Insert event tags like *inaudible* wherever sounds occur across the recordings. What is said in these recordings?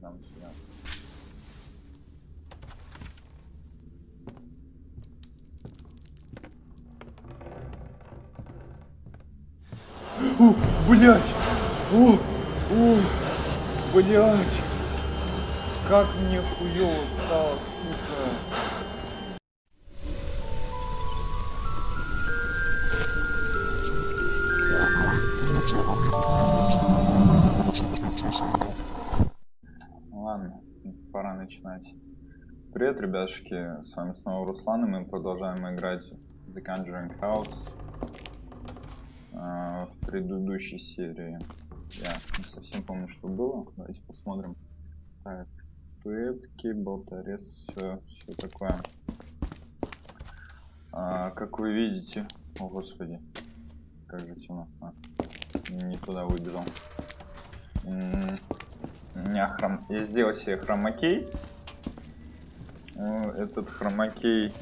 Нам сюда. О, блять! О, о, блять! Как мне хуёво стало, сука! Начинать. Привет, ребятушки, с вами снова Руслан, и мы продолжаем играть The Conjuring House э, в предыдущей серии. Я не совсем помню, что было. Давайте посмотрим. Так, статуэтки, болторез, все, все такое. А, как вы видите, о господи, как же темно. А, не туда выбежал. Меня хром... Я сделал себе хромакей. Этот хромакей,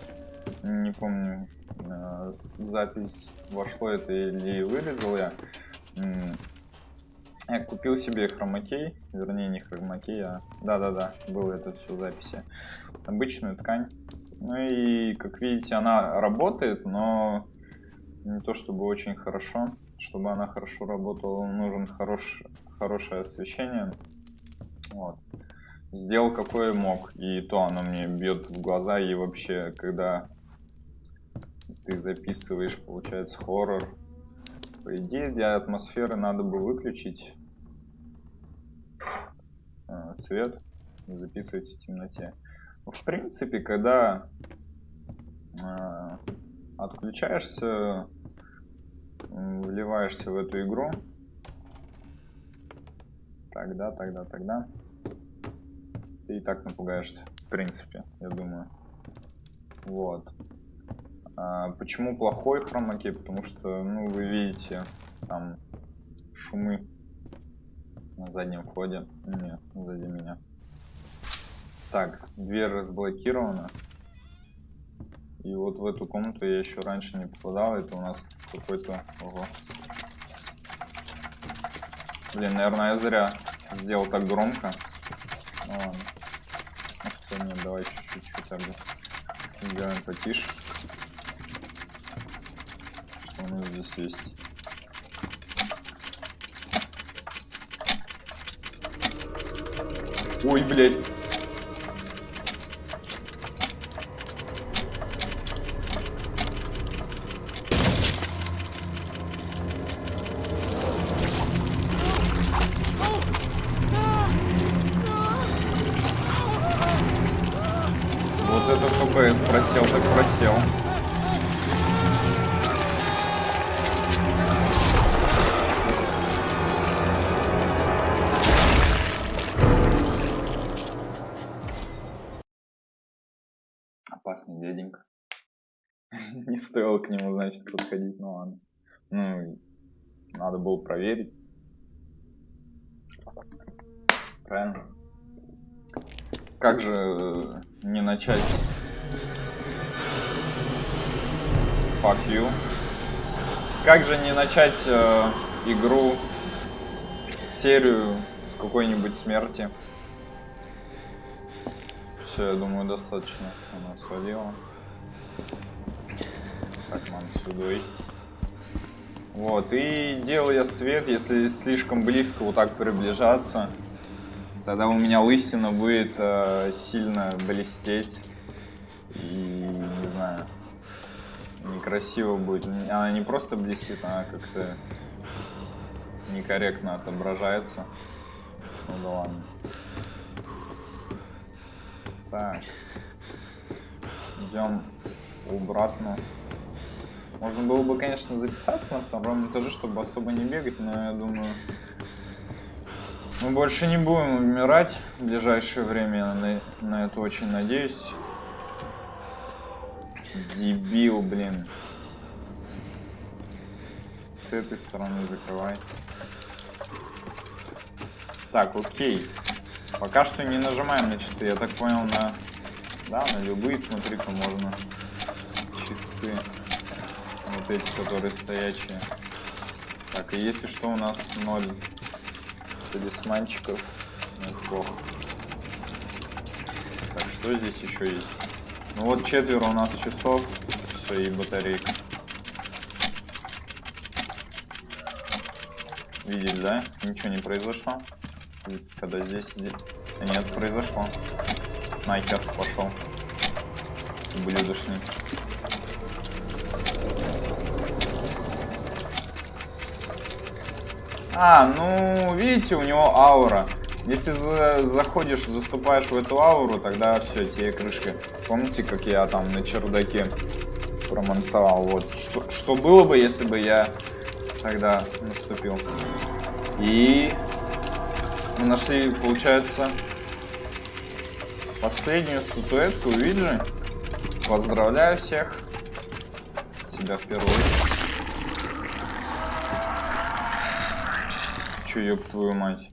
не помню, э, запись вошло это или вырезал я. Я купил себе хромакей, вернее не хромакей, а да-да-да, было это все в записи. Обычную ткань. Ну и, как видите, она работает, но не то чтобы очень хорошо. Чтобы она хорошо работала, нужен хорош... хорошее освещение. Вот. Сделал какое мог, и то оно мне бьет в глаза, и вообще, когда ты записываешь, получается, хоррор, по идее, для атмосферы надо бы выключить э, свет и записывать в темноте. В принципе, когда э, отключаешься, вливаешься в эту игру, тогда, тогда, тогда ты и так напугаешься, в принципе, я думаю. Вот. А, почему плохой хромакей? Потому что, ну, вы видите, там шумы на заднем входе. Не, сзади меня. Так, дверь разблокирована. И вот в эту комнату я еще раньше не попадал. Это у нас какой-то... Ого. Блин, наверное, я зря сделал так громко. Ладно. Ну, хотя нет, давай чуть-чуть хотя бы сделаем потише. Что у нас здесь есть? Ой, блядь. Fuck you. Как же не начать э, игру, серию с какой-нибудь смерти? Все, я думаю, достаточно. Она свалила. Так, мам, сюда. Вот, и делал я свет, если слишком близко вот так приближаться, тогда у меня лысина будет э, сильно блестеть. И, не знаю, некрасиво будет. Она не просто блестит, она как-то некорректно отображается. Ну да ладно. Так. Идем обратно. Можно было бы, конечно, записаться на втором этаже, чтобы особо не бегать, но я думаю, мы больше не будем умирать в ближайшее время, я на, на это очень надеюсь. Дебил, блин. С этой стороны закрывай. Так, окей. Пока что не нажимаем на часы, я так понял, на... Да, на любые, смотри-ка, можно часы. Вот эти, которые стоячие. Так, и если что, у нас ноль талисманчиков. Неплохо. Так, что здесь еще есть? Ну вот четверо у нас часов. Все, и батарейка. Видели, да? Ничего не произошло. Когда здесь... Нет, произошло. Нахер пошел. Блюдошный. А, ну, видите, у него аура. Если за заходишь, заступаешь в эту ауру, тогда все, тебе крышка. Помните, как я там на чердаке промансовал? Вот, что, что было бы, если бы я тогда наступил. И мы нашли, получается, последнюю статуэтку Уиджи. Поздравляю всех. Себя в первую очередь. Че, ёб твою мать.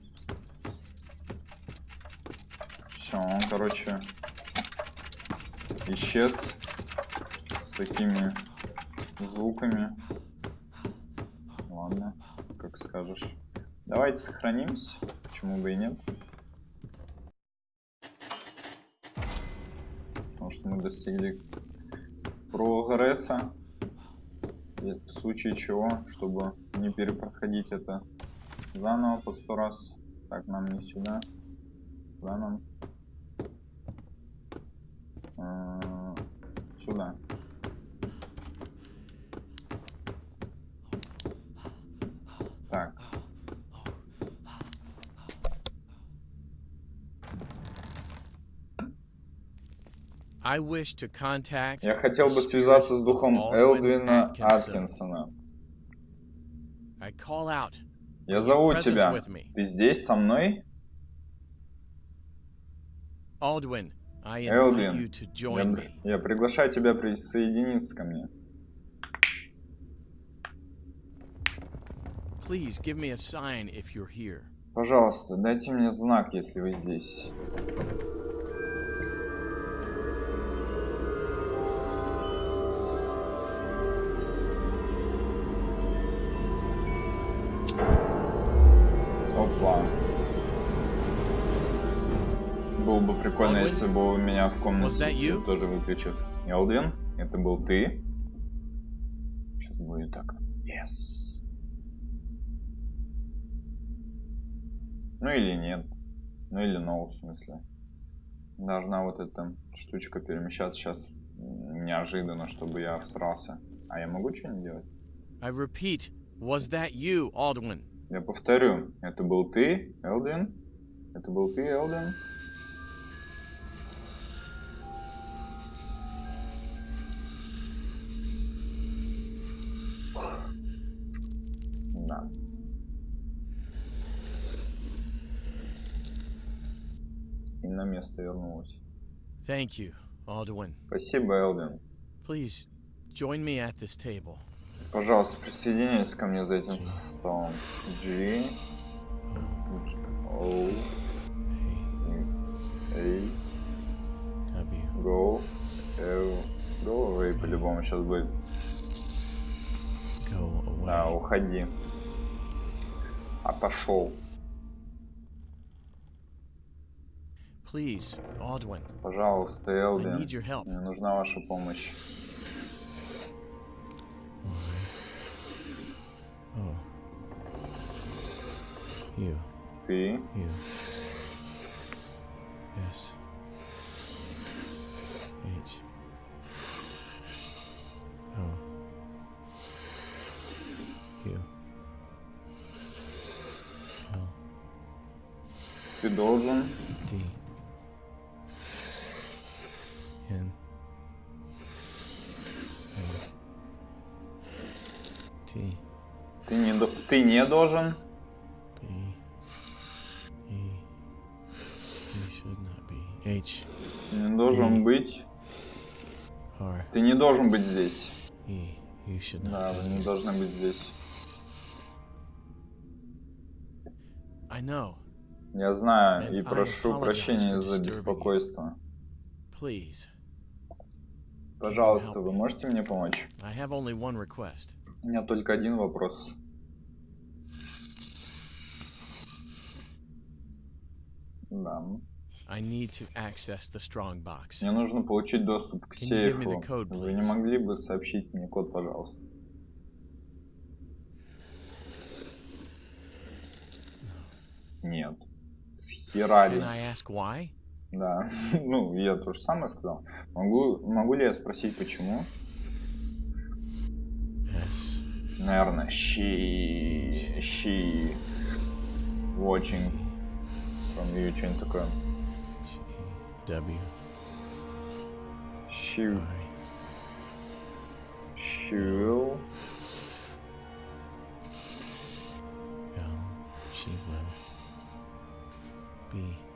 Все, он, короче, исчез с такими звуками. Ладно, как скажешь. Давайте сохранимся. Почему бы и нет? Потому что мы достигли прогресса. И в случае чего, чтобы не перепроходить это Заново по сто раз. Так, нам не сюда. Куда нам? Сюда. Так. Я хотел бы связаться с духом Элдвина Аткинсона. Я зову тебя. Ты здесь со мной? Элдвин, я, я приглашаю тебя присоединиться ко мне. Пожалуйста, дайте мне знак, если вы здесь. Если бы у меня в комнате тоже выключился. Элдвин, это был ты? Сейчас будет так. Yes. Ну или нет. Ну или no, в смысле. Должна вот эта штучка перемещаться сейчас неожиданно, чтобы я всрался. А я могу что-нибудь делать? I repeat, was that you, Aldwin? Я повторю, это был ты, Элдвин? Это был ты, Элдвин? Место вернулась. Thank you, Alduin. Спасибо, Элдвин. Please join me at this table. Пожалуйста, присоединяйся ко мне за этим столом. G O A Go L Go away по-любому сейчас будет. Go away. Да, уходи. А пошел. Please, Aldwin. Пожалуйста, Элдин. Мне нужна ваша помощь. Oh. You. Ты. You. Yes. H. Oh. You. L. Ты должен. Должен. Не должен быть. Ты не должен быть здесь. Да, вы не должны быть здесь. Я знаю и прошу прощения за беспокойство. Пожалуйста, вы можете мне помочь? У меня только один вопрос. Да. I need to access the strong box. Мне нужно получить доступ к сейфу. code, Вы не могли бы сообщить мне код, пожалуйста? Нет. С Херари. Can I ask why? Да. *laughs* ну, я то же самое сказал. Могу, могу ли я спросить, почему? Yes. Наверное, she... She... Watching from you, что-нибудь такое. W. She... I. She will... L. She will. B.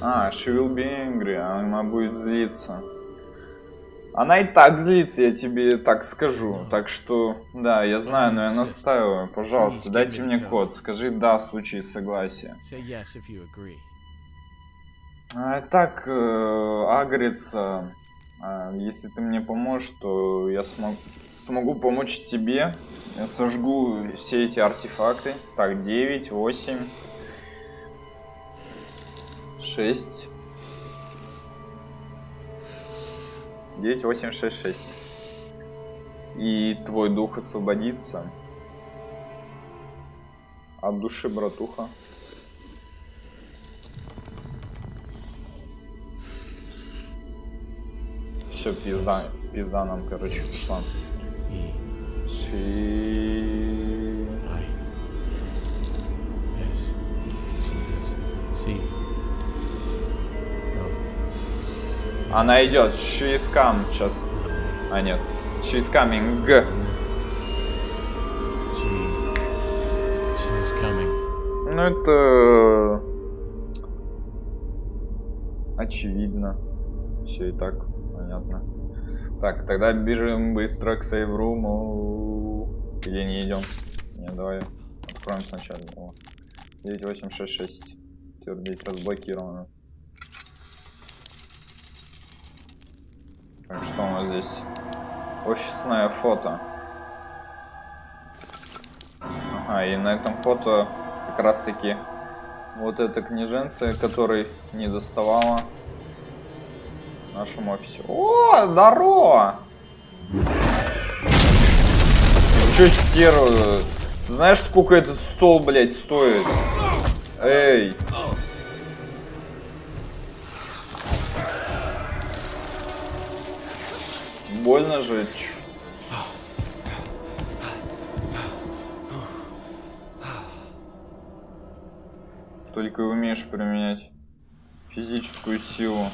А, she will be angry, она будет злиться. Она и так злится, я тебе так скажу. Так что, да, я знаю, но я настаиваю. Пожалуйста, дайте мне код. Скажи «да» в случае согласия. А, так, э, агрится. А, если ты мне поможешь, то я смог- смогу помочь тебе. Я сожгу все эти артефакты. Так, 9, 8, 6. 9, 8, 6, 6. И твой дух освободится. От души, братуха. Все, пизда. Пизда нам, короче, пошла. E. Ши... Она идет. She is come. Сейчас. А, нет. She is coming. She's coming. Ну, это... Очевидно. Все и так понятно. Так, тогда бежим быстро к сейвруму. Где не идем? Не, давай откроем сначала. О. 9866. Твердить разблокировано. Так, что у нас здесь? Офисное фото. Ага, и на этом фото как раз таки вот эта княженция, которой не доставала в нашем офисе. О, здорово! Че стерва? Знаешь, сколько этот стол, блядь, стоит? Эй! Больно же. чё? Только и умеешь применять физическую силу.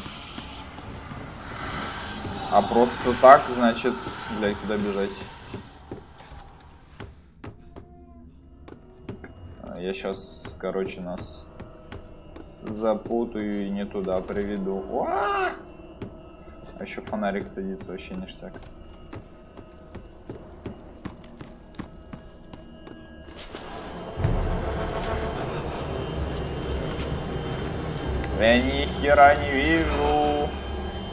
А просто так, значит, блядь, куда бежать? А, Я сейчас, короче, нас запутаю и не туда приведу. Уа! А еще фонарик садится, вообще ништяк. Я ни хера не вижу.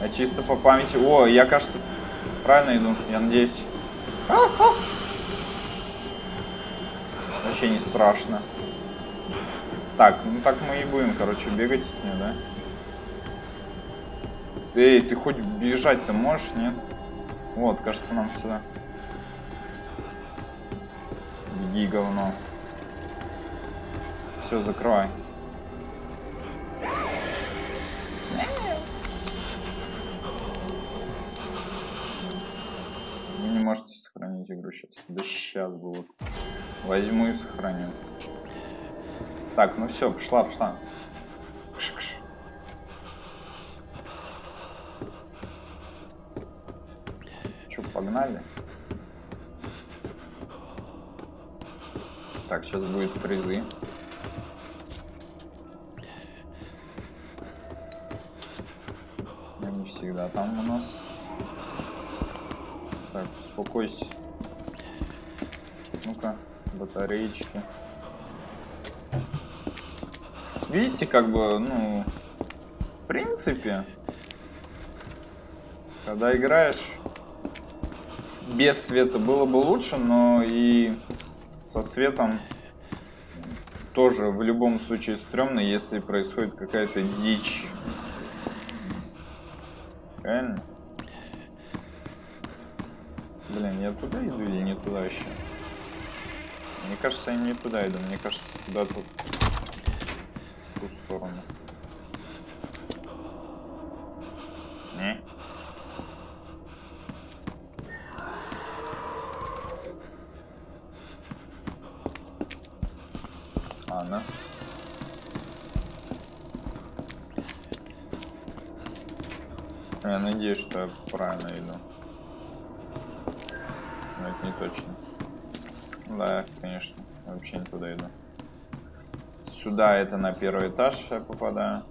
Я чисто по памяти. О, я, кажется, правильно иду. Я надеюсь. Вообще не страшно. Так, ну так мы и будем, короче, бегать. Не, да? Эй, ты хоть бежать-то можешь, нет? Вот, кажется, нам сюда. Беги, говно. Все, закрывай. Вы не можете сохранить игру сейчас. Да сейчас будет. Возьму и сохраню. Так, ну все, пошла, пошла. Погнали? Так, сейчас будет фризы. Они всегда там у нас. Так, успокойся. Ну-ка, батареечки. видите, как бы, ну, в принципе, когда играешь без света было бы лучше, но и со светом тоже в любом случае стрёмно, если происходит какая-то дичь. Правильно? Блин, я туда иду или не туда еще? Мне кажется, я не туда иду. Мне кажется, куда-то в ту сторону. Не? Ладно. Я надеюсь, что я правильно иду. Но это не точно. Да, конечно. Вообще не туда иду. Сюда это на первый этаж я попадаю.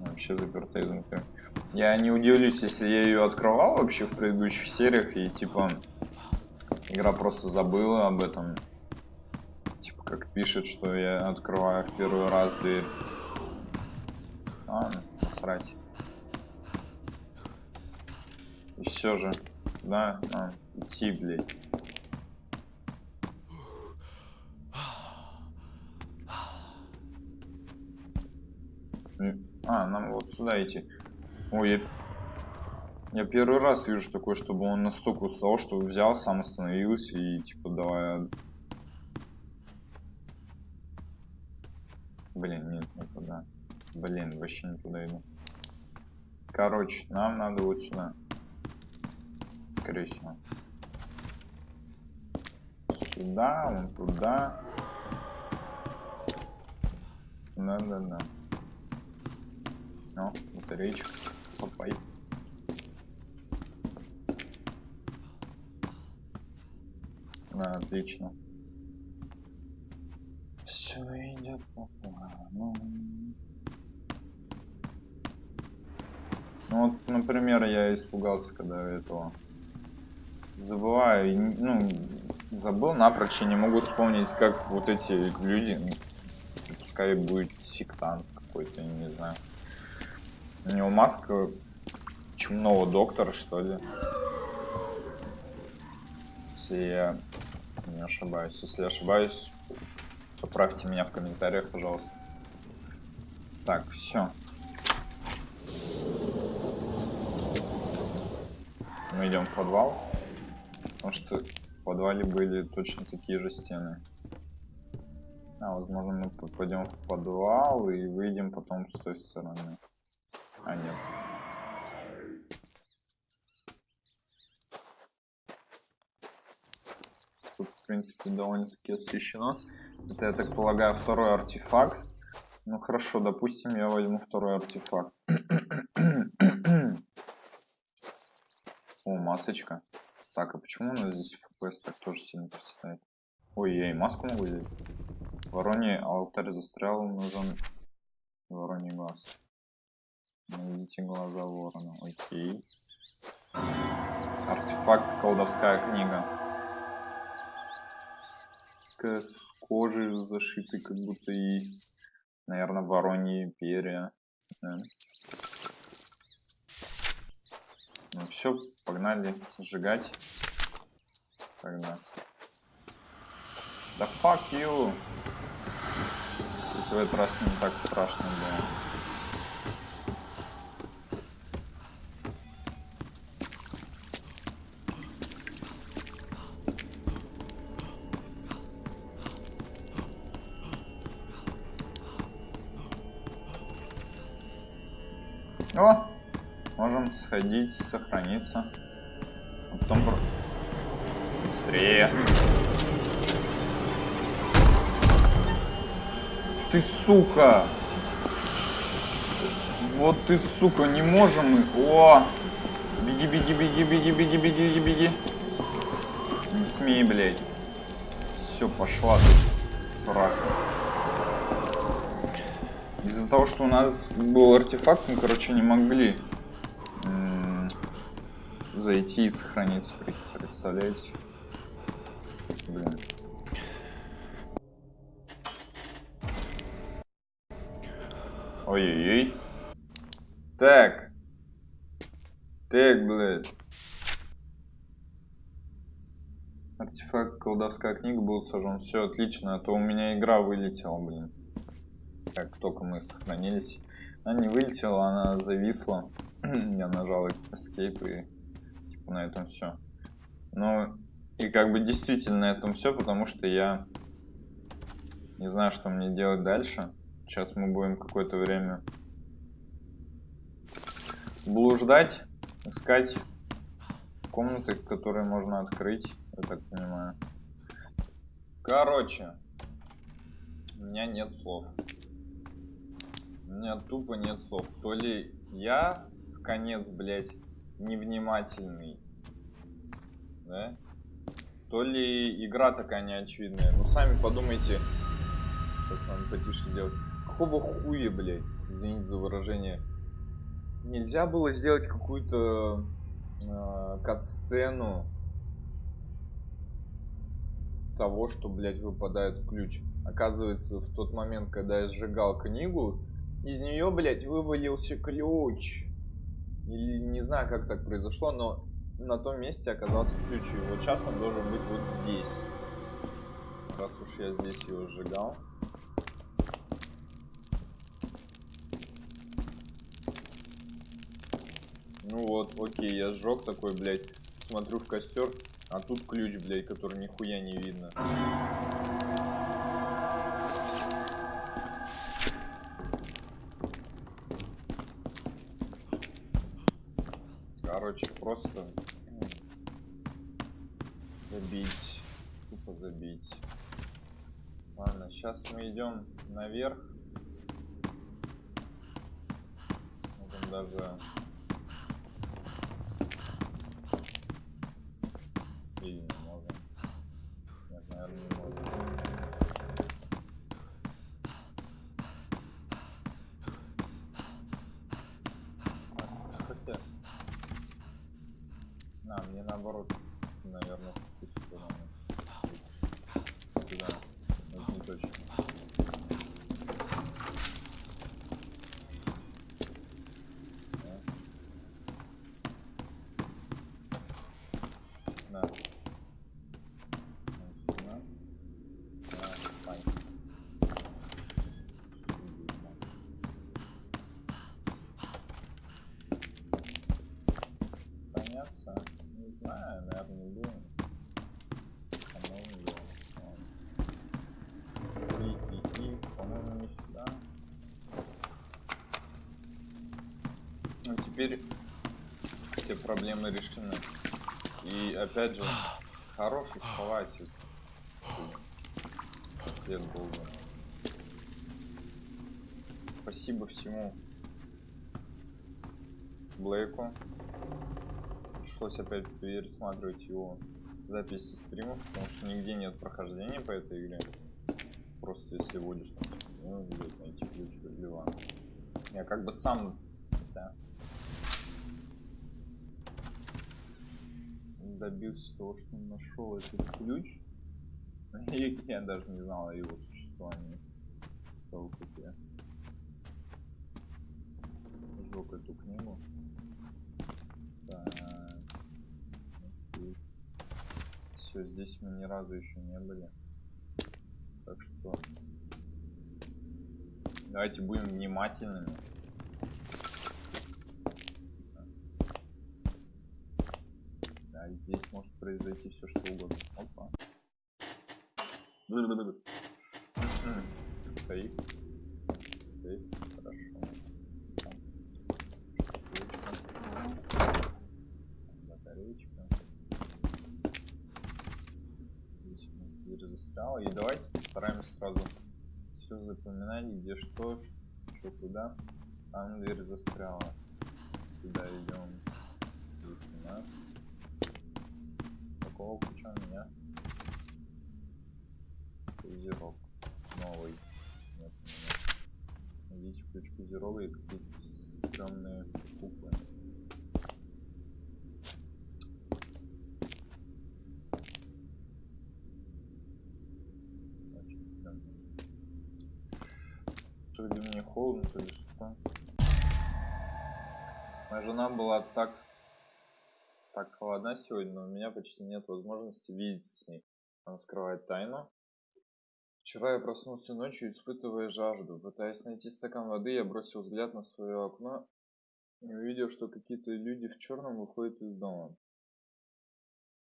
Вообще заперто изнутри. Я не удивлюсь, если я ее открывал вообще в предыдущих сериях и типа игра просто забыла об этом. Типа как пишет, что я открываю в первый раз дверь. Ладно, насрать. И все же. Да, а, идти, блядь. А, нам вот сюда идти. Ой, я... я первый раз вижу такое, чтобы он настолько устал, что взял, сам остановился и типа давай... Блин, нет, не туда. Блин, вообще не туда иду. Короче, нам надо вот сюда. Скорее всего. Сюда, вон туда. Да-да-да. О, батареечка. Попай. Да, отлично. Все идет по плану. Ну вот, например, я испугался, когда этого забываю, ну, забыл напрочь, и не могу вспомнить, как вот эти люди, ну, пускай будет сектант какой-то, не знаю. У него маска чумного доктора, что ли. Если я не ошибаюсь. Если я ошибаюсь, поправьте меня в комментариях, пожалуйста. Так, все. Мы идем в подвал. Потому что в подвале были точно такие же стены. А, возможно, мы попадем в подвал и выйдем потом с той стороны. А, нет. Тут, в принципе, довольно-таки освещено. Это, я так полагаю, второй артефакт. Ну хорошо, допустим, я возьму второй артефакт. *clears throat* О, масочка. Так, а почему у нас здесь FPS так тоже сильно проседает? Ой, я и маску могу взять. Вороний алтарь застрял, нужен вороний глаз. Найдите глаза ворона. Окей. Артефакт колдовская книга. С кожей зашитой, как будто и, наверное, вороньи перья. Да. Ну все, погнали сжигать. Тогда. Да fuck you! Кстати, в этот раз не так страшно было. Сходить, сохраниться. А потом... Быстрее. Ты сука! Вот ты сука, не можем мы. О! Беги, беги, беги, беги, беги, беги, беги. Не смей, блядь. Все, пошла ты. Срака. Из-за того, что у нас был артефакт, мы, короче, не могли зайти и сохраниться. Пред- Представляете? Блин. Ой-ой-ой. Так. Так, блядь. Артефакт колдовская книга был сожжен. Все отлично, а то у меня игра вылетела, блин. Как только мы сохранились. Она не вылетела, она зависла. *clears throat* Я нажал escape и на этом все. Ну и как бы действительно на этом все, потому что я не знаю, что мне делать дальше. Сейчас мы будем какое-то время блуждать, искать комнаты, которые можно открыть, я так понимаю. Короче, у меня нет слов. У меня тупо нет слов. То ли я в конец, блядь, невнимательный, да? То ли игра такая неочевидная. Ну, сами подумайте. Сейчас надо потише делать. Какого хуя, блядь? Извините за выражение. Нельзя было сделать какую-то э, кат-сцену того, что, блядь, выпадает ключ. Оказывается, в тот момент, когда я сжигал книгу, из нее, блядь, вывалился ключ. Или не знаю, как так произошло, но на том месте оказался ключ. И вот сейчас он должен быть вот здесь. Раз уж я здесь его сжигал. Ну вот, окей, я сжег такой, блядь, смотрю в костер, а тут ключ, блядь, который нихуя не видно. Сейчас мы идем наверх. Можем даже Или не можем. Нет, наверное, не можем. А, Хотя... На, мне наоборот, наверное, в ту сторону. Туда. Это не точно. Да. Сюда. Сюда. Поняться? Не знаю, наверное, не будем. Ну, теперь все проблемы решены. И опять же, хороший был бы. Спасибо всему Блейку. Пришлось опять пересматривать его записи стримов, потому что нигде нет прохождения по этой игре. Просто если вводишь там, ну, найти ключ для ванны. Я как бы сам хотя, добился того, что нашел этот ключ. *laughs* Я даже не знал о его существовании. С того, как я сжег эту книгу. Все, здесь мы ни разу еще не были. Так что давайте будем внимательными. Да, здесь может произойти все что угодно. Опа. Сейф. Сейф. Хорошо. Батареечка. Батареечка. Здесь у нас дверь застряла. И давайте постараемся сразу все запоминать, где что, что куда. Там дверь застряла. Сюда идем. Здесь у нас. Ключа у меня? Козерог. Новый. Нет, нет. Найдите ключ козерога и какие-то стрёмные куклы. То ли мне холодно, то ли что. Моя жена была так так холодна сегодня, но у меня почти нет возможности видеться с ней. Она скрывает тайну. Вчера я проснулся ночью, испытывая жажду. Пытаясь найти стакан воды, я бросил взгляд на свое окно и увидел, что какие-то люди в черном выходят из дома.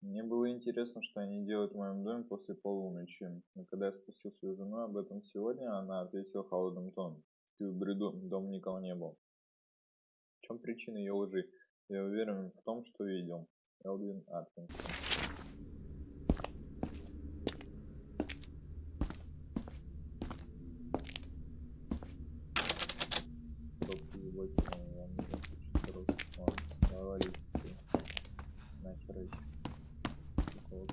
Мне было интересно, что они делают в моем доме после полуночи. Но когда я спросил свою жену об этом сегодня, она ответила холодным тоном. Ты в бреду, дом никого не был. В чем причина ее лжи? Я уверен в том, что видел. Элвин Аткинсон. Только его кинул, вам нужен очень хороший план. Говорите, нахер эти. Вот.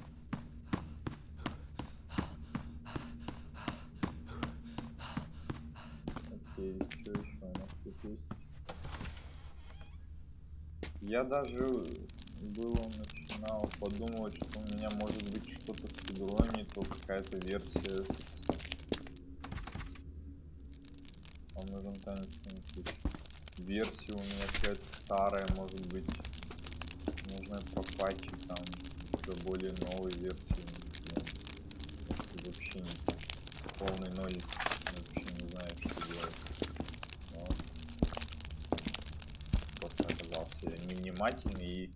Окей, что еще у нас тут есть? Я даже было начинал подумывать, что у меня может быть что-то с игрой, не то какая-то версия с... Вам танец Версия у меня какая-то старая, может быть. Нужно пропатчить там уже более новой версии. Вообще не полный ноль. Я вообще не знаю, что делать. Но просто невнимательный и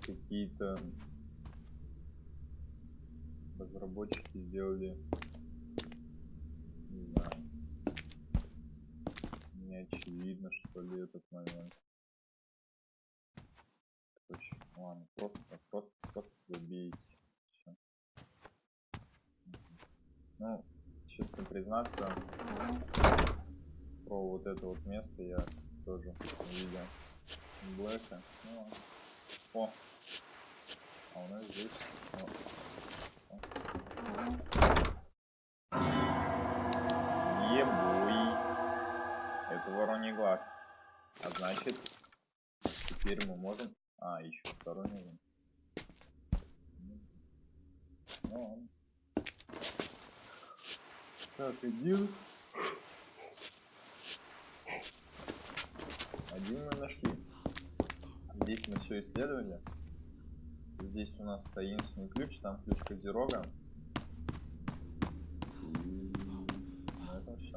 какие-то разработчики сделали не знаю не очевидно что ли этот момент короче ладно просто просто просто забейте Всё. ну честно признаться про вот это вот место я тоже видел Блэка. Ну. О! А у нас здесь... О. О. Ебуй! Это вороний глаз. А значит, теперь мы можем... А, еще второй нужен. Ну. Так, один. Один мы нашли. Здесь мы все исследовали. Здесь у нас таинственный ключ, там ключ Козерога. И на этом все.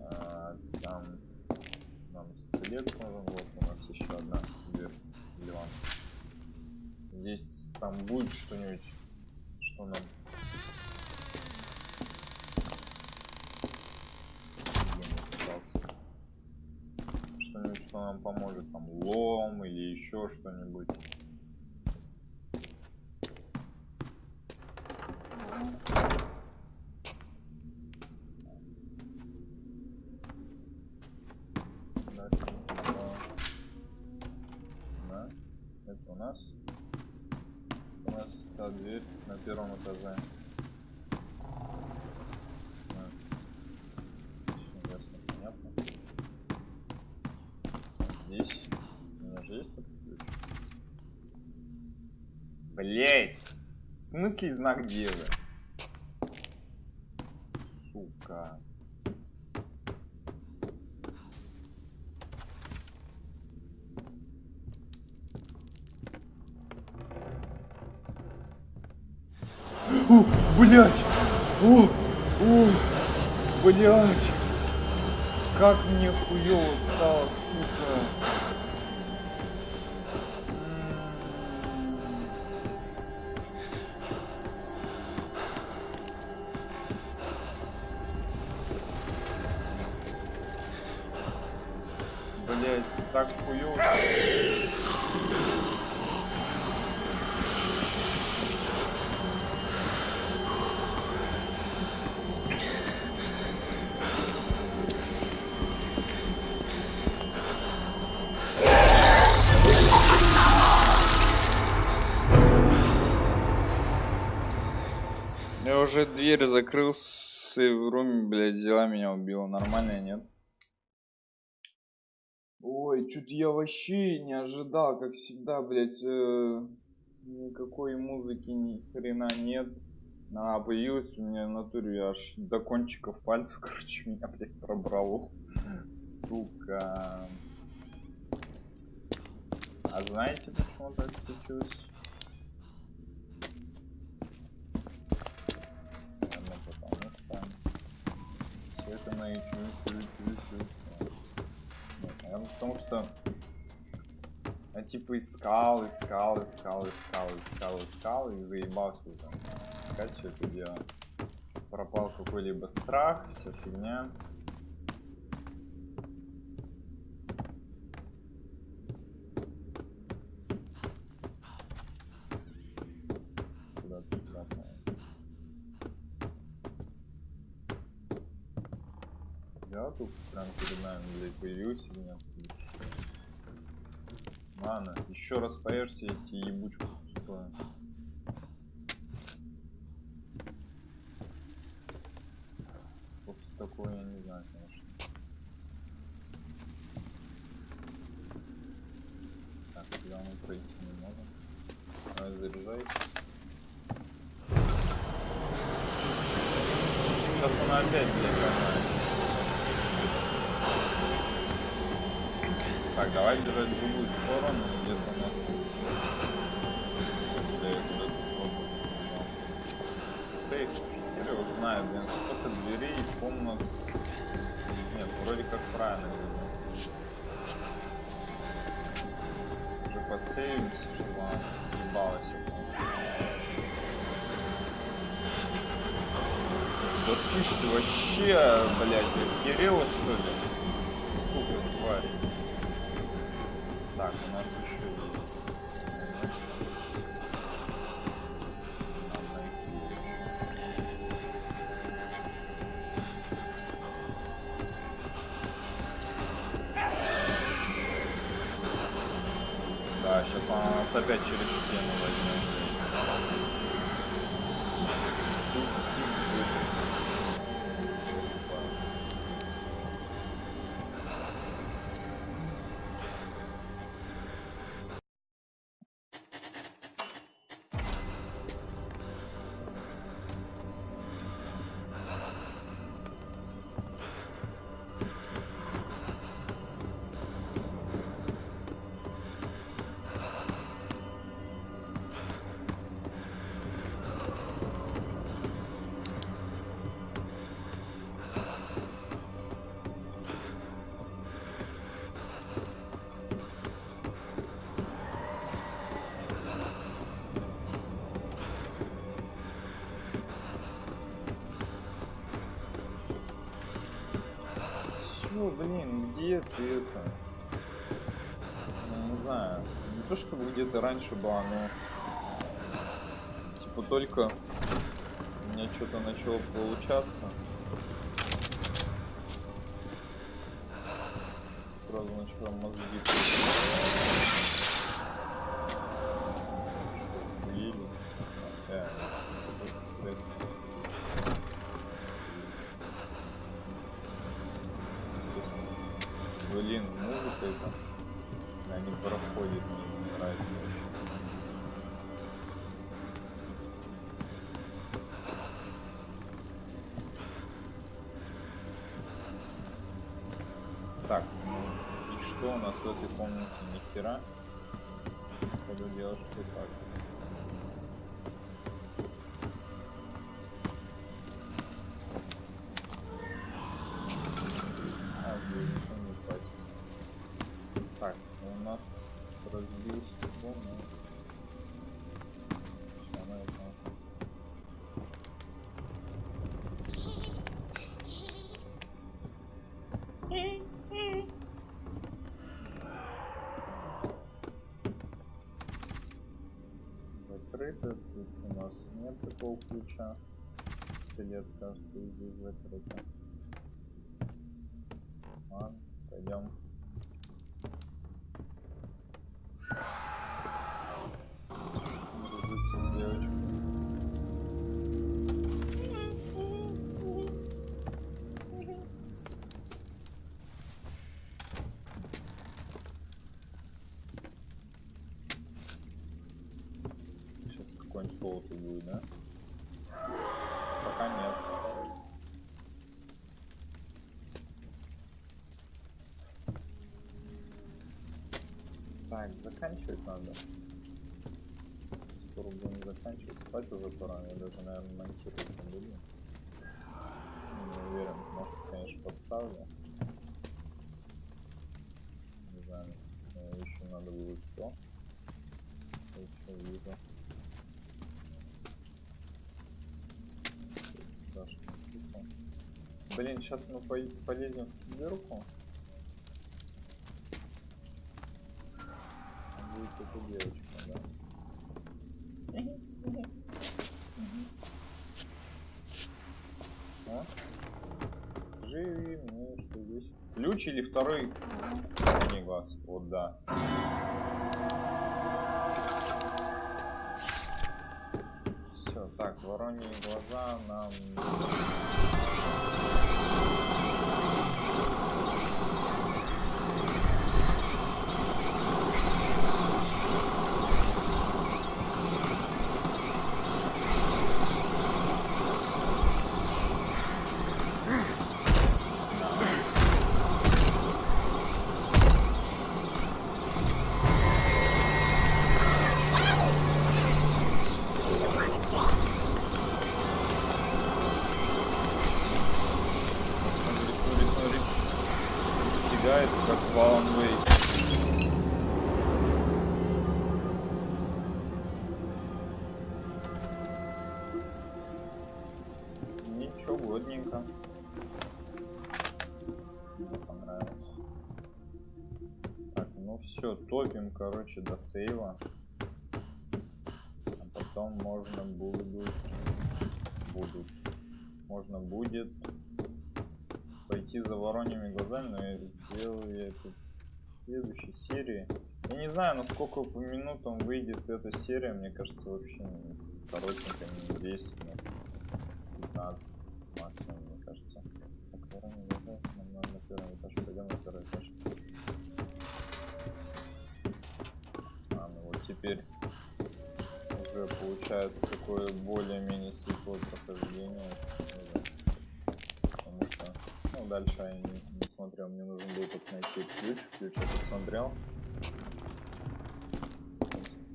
А, там нам скелет нужен, вот у нас еще одна дверь. Здесь там будет что-нибудь, что нам Где он остался? что-нибудь, что нам поможет, там лом или еще что-нибудь. Да, да, это у нас. У нас та дверь на первом этаже. Да. Всё ясно, понятно. Здесь. Блять! В смысле знак девы? Сука. О, блять! О, о, блять! Как мне хуёво стало, сука. Так хуёво. Я уже дверь закрыл с в руме, блядь, взяла меня убила. Нормально нет? Ой, чуть я вообще не ожидал, как всегда, блядь, э, никакой музыки ни хрена нет. А, появилась у меня в натуре аж до кончиков пальцев, *laughs* короче, меня, блядь, пробрало. Сука. А знаете, почему так случилось? Это на YouTube, YouTube, YouTube. Наверное, потому что я типа искал, искал, искал, искал, искал, искал и заебался уже искать все это дело. Пропал какой-либо страх, вся фигня. Куда-то сюда, по-моему. Я тут прям перед нами, блядь, появился или нет? Ладно, еще раз поешьте эти ебучку пустую. После такого я не знаю, конечно. Так, сюда мы пройти не можем. Давай заряжай. Сейчас она опять, блядь, давай бежать в другую сторону, где-то у нас я. Сейф, хер его знает, блин, столько дверей, комнат. Нет, вроде как правильно. Уже посейвимся, чтобы она ебалась от нас. Да слышь, ты вообще, блядь, охерела что ли? Все, блин, где ты это? Не знаю. Не то чтобы где-то раньше была, но типа только у меня что-то начало получаться. Сразу начала мозги. Что у нас в этой комнате? Ни хера. Буду делать, что так. Нас нет такого ключа. Скелет, кажется, здесь закрыто. Ладно, пойдем. Так, заканчивать надо. Скоро будем заканчивать. Спать уже пора. Я даже, наверное, монтировать не буду. Не уверен. Может, конечно, поставлю. Не знаю. Еще надо будет что. Еще вижу. Тихо. Блин, сейчас мы по- полезем в дырку. Девочка, да. А? Скажи мне, что здесь. Ключ или второй не глаз? Вот да. Все, так, вороньи глаза нам. Короче, до сейва. А потом можно будет... Будут. Можно будет пойти за вороньими глазами, но я сделаю я это в следующей серии. Я не знаю, насколько по минутам выйдет эта серия, мне кажется, вообще коротенько, не 10, ну, 15 максимум, мне кажется. На первый этаж, пойдем на второй этаж. Теперь уже получается такое более-менее светлое прохождение. Потому что ну, дальше я не, не смотрел, мне нужен был только найти ключ. Ключ я посмотрел.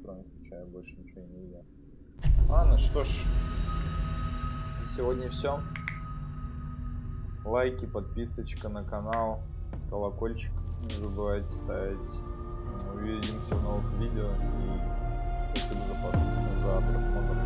Кроме ключа я больше ничего не видел. Ладно, что ж. Сегодня все. Лайки, подписочка на канал, колокольчик не забывайте ставить. Увидимся в новых видео и спасибо за, просмотр.